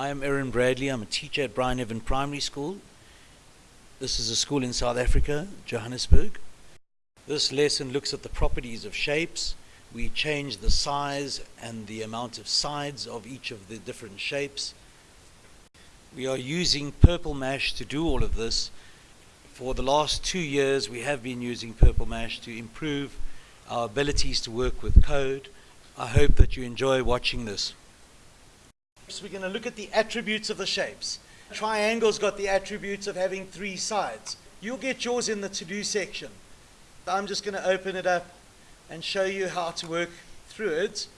I'm Aaron Bradley. I'm a teacher at Bryneven Primary School. This is a school in South Africa, Johannesburg. This lesson looks at the properties of shapes. We change the size and the amount of sides of each of the different shapes. We are using Purple Mash to do all of this. For the last two years, we have been using Purple Mash to improve our abilities to work with code. I hope that you enjoy watching this. So we're going to look at the attributes of the shapes. Triangle's got the attributes of having three sides. You'll get yours in the to-do section. I'm just going to open it up and show you how to work through it.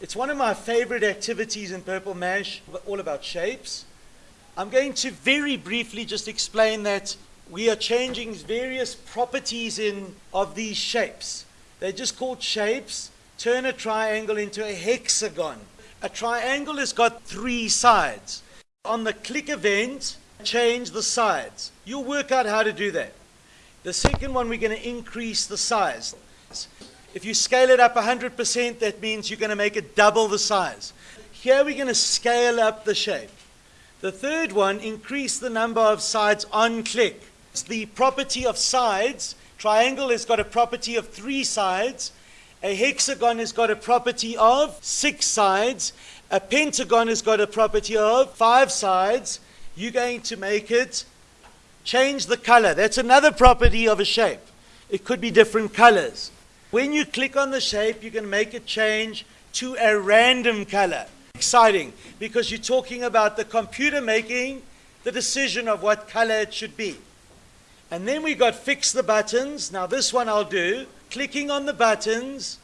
It's one of my favorite activities in Purple Mash, all about shapes. I'm going to very briefly just explain that we are changing various properties in of these shapes. They're just called shapes. Turn a triangle into a hexagon. A triangle has got three sides. On the click event, change the sides. You'll work out how to do that. The second one, we're going to increase the size. If you scale it up 100%, that means you're going to make it double the size. Here we're going to scale up the shape. The third one, increase the number of sides on click. It's the property of sides. Triangle has got a property of three sides. A hexagon has got a property of six sides. A pentagon has got a property of five sides. You're going to make it change the color. That's another property of a shape. It could be different colors. When you click on the shape, you can make it change to a random color. Exciting, because you're talking about the computer making the decision of what color it should be. And then we got fix the buttons. Now this one I'll do clicking on the buttons,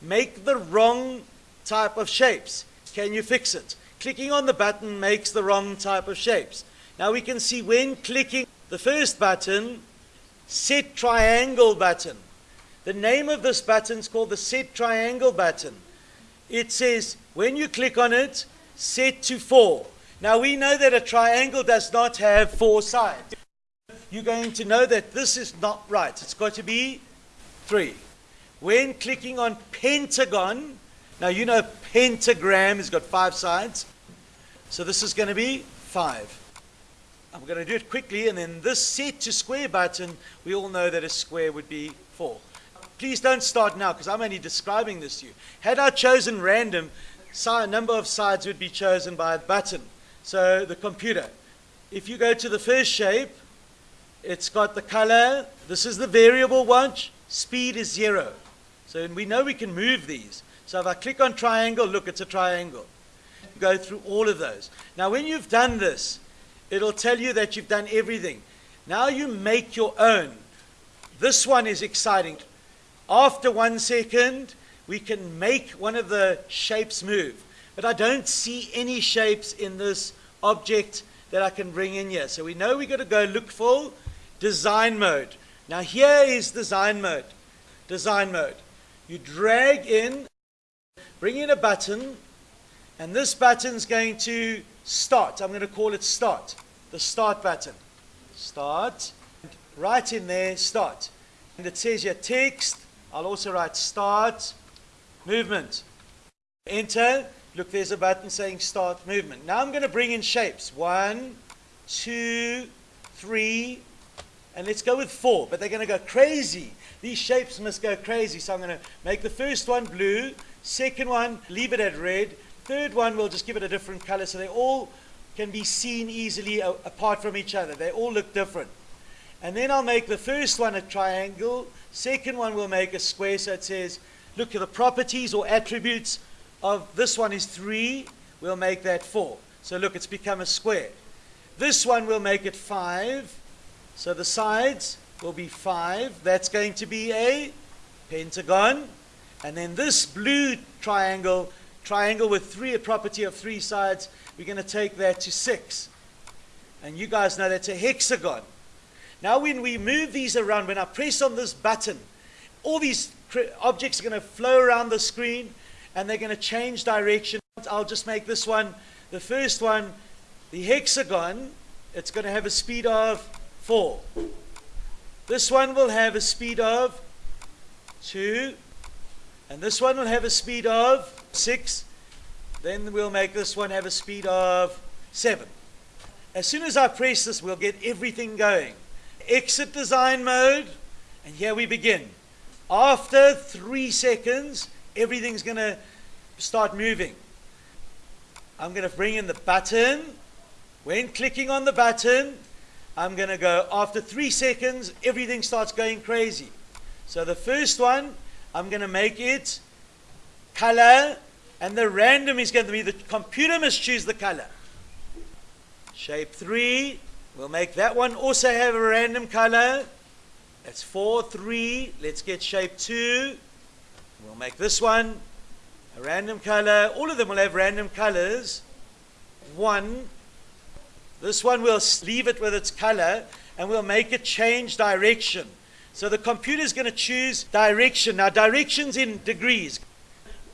make the wrong type of shapes. Can you fix it? Clicking on the button makes the wrong type of shapes. Now we can see when clicking the first button, set triangle button. The name of this button is called the set triangle button. It says when you click on it, set to four. Now we know that a triangle does not have four sides. You're going to know that this is not right. It's got to be 3. When clicking on pentagon, now you know pentagram has got five sides. So this is going to be 5. I'm going to do it quickly, and then this set to square button, we all know that a square would be 4. Please don't start now, because I'm only describing this to you. Had I chosen random, a number of sides would be chosen by a button. So the computer. If you go to the first shape, it's got the color. This is the variable watch. Speed is zero. So we know we can move these. So if I click on triangle, look, it's a triangle. Go through all of those. Now when you've done this, it'll tell you that you've done everything. Now you make your own. This one is exciting. After one second, we can make one of the shapes move. But I don't see any shapes in this object that I can bring in here. So we know we've got to go look for design mode. Now here is design mode. Design mode. You drag in, bring in a button, and this button is going to start. I'm going to call it start. The start button. Start. Right in there, start. And it says your text. I'll also write start movement. Enter. Look, there's a button saying start movement. Now I'm going to bring in shapes. One, two, three, and let's go with four, but they're going to go crazy. These shapes must go crazy. So I'm going to make the first one blue, second one, leave it at red, third one, we'll just give it a different color so they all can be seen easily apart from each other. They all look different. And then I'll make the first one a triangle, second one we'll make a square so it says, look at the properties or attributes of this one is three, we'll make that four. So look, it's become a square. This one we'll make it five, so the sides will be 5. That's going to be a pentagon. And then this blue triangle, triangle with three, a property of three sides, we're going to take that to 6. And you guys know that's a hexagon. Now when we move these around, when I press on this button, all these objects are going to flow around the screen and they're going to change direction. I'll just make this one, the first one, the hexagon, it's going to have a speed of 4. This one will have a speed of 2. And this one will have a speed of 6. Then we'll make this one have a speed of 7. As soon as I press this, we'll get everything going. Exit design mode, and here we begin. After 3 seconds, everything's going to start moving. I'm going to bring in the button. When clicking on the button, I'm going to go after three seconds, everything starts going crazy. So the first one, I'm going to make it color, and the random is going to be the computer must choose the color. Shape 3, we'll make that one also have a random color. That's 4, 3. Let's get shape 2. We'll make this one a random color. All of them will have random colors. 1, this one we'll leave it with its color and we'll make it change direction. So the computer is going to choose direction. Now directions in degrees.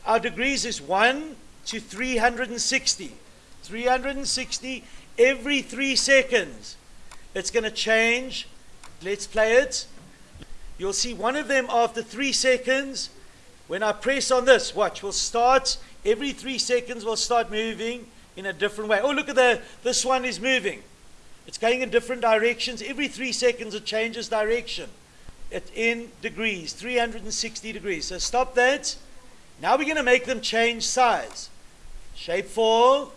Our degrees is 1 to 360. 360 every 3 seconds. It's going to change. Let's play it. You'll see one of them after 3 seconds. When I press on this, watch, we'll start every 3 seconds we'll start moving in a different way. Oh, look at the, this one is moving. It's going in different directions. Every three seconds it changes direction. It in degrees, 360 degrees. So stop that. Now we're going to make them change size. Shape 4,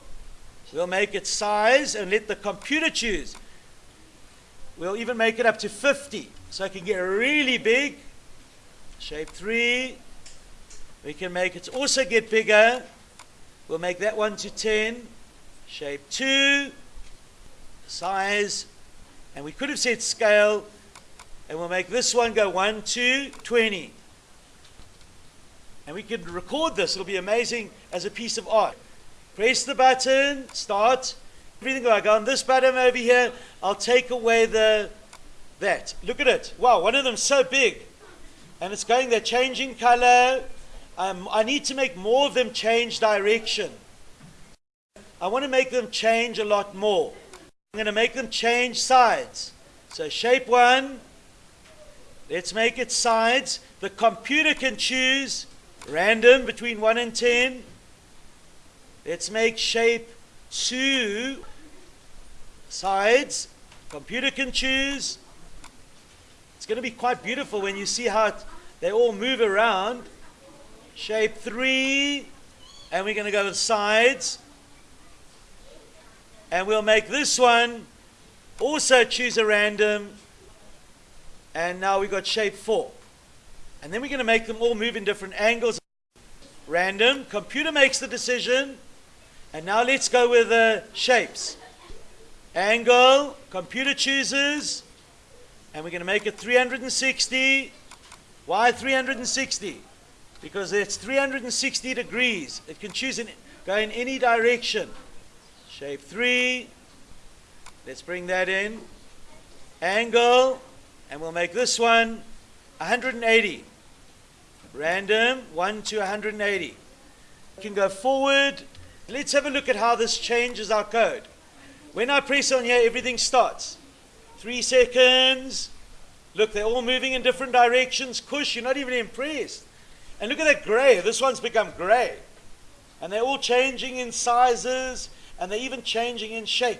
we'll make it size and let the computer choose. We'll even make it up to 50. So it can get really big. Shape 3, we can make it also get bigger. We'll make that one to 10. Shape 2. Size. And we could have said scale. And we'll make this one go 1 to 20. And we could record this. It'll be amazing as a piece of art. Press the button. Start. Everything go on this button over here. I'll take away the that. Look at it. Wow, one of them's so big. And it's going, they're changing color. Um, I need to make more of them change direction. I want to make them change a lot more. I'm going to make them change sides. So shape one, let's make it sides. The computer can choose random between 1 and 10. Let's make shape 2 sides. Computer can choose. It's going to be quite beautiful when you see how it, they all move around. Shape 3. And we're going to go with sides. And we'll make this one also choose a random. And now we've got shape 4. And then we're going to make them all move in different angles. Random. Computer makes the decision. And now let's go with the shapes. Angle. Computer chooses. And we're going to make it 360. Why 360? Because it's 360 degrees. It can choose and go in any direction. Shape 3. Let's bring that in. Angle. And we'll make this one 180. Random, 1 to 180. We can go forward. Let's have a look at how this changes our code. When I press on here, everything starts. Three seconds. Look, they're all moving in different directions. Kush, you're not even impressed. And look at that gray. This one's become gray. And they're all changing in sizes and they're even changing in shape.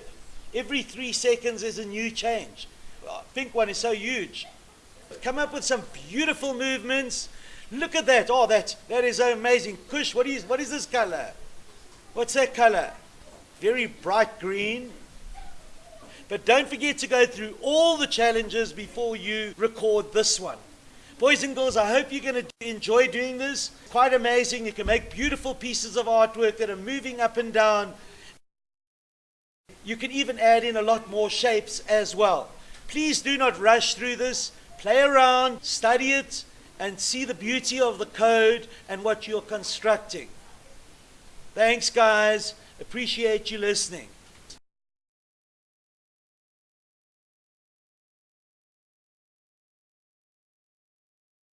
Every three seconds is a new change. pink one is so huge. Come up with some beautiful movements. Look at that. Oh, that, that is amazing. Kush, what is, what is this color? What's that color? Very bright green. But don't forget to go through all the challenges before you record this one. Boys and girls, I hope you're going to enjoy doing this. Quite amazing. You can make beautiful pieces of artwork that are moving up and down. You can even add in a lot more shapes as well. Please do not rush through this. Play around, study it, and see the beauty of the code and what you're constructing. Thanks, guys. Appreciate you listening.